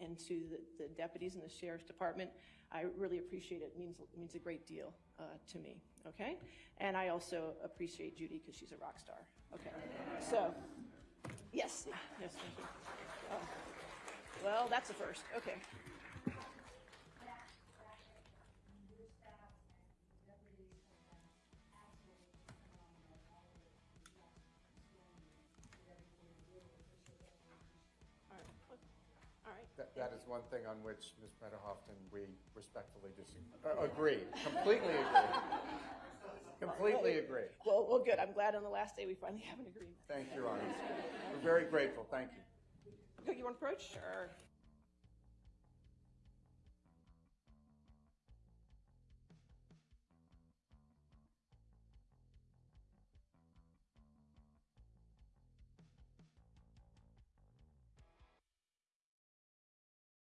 into the, the deputies in the sheriff's department. I really appreciate it. It means, means a great deal uh, to me, okay? And I also appreciate Judy because she's a rock star, okay? So, yes, yes, thank you. Oh. Well, that's a first, okay. That, that is one thing on which, Ms. Metahoffman, we respectfully disagree, uh, agree, completely agree. Completely agree. Well, well, good. I'm glad on the last day we finally have an agreement. Thank you, Your Honor. We're very grateful, thank you. You want to approach? Sure.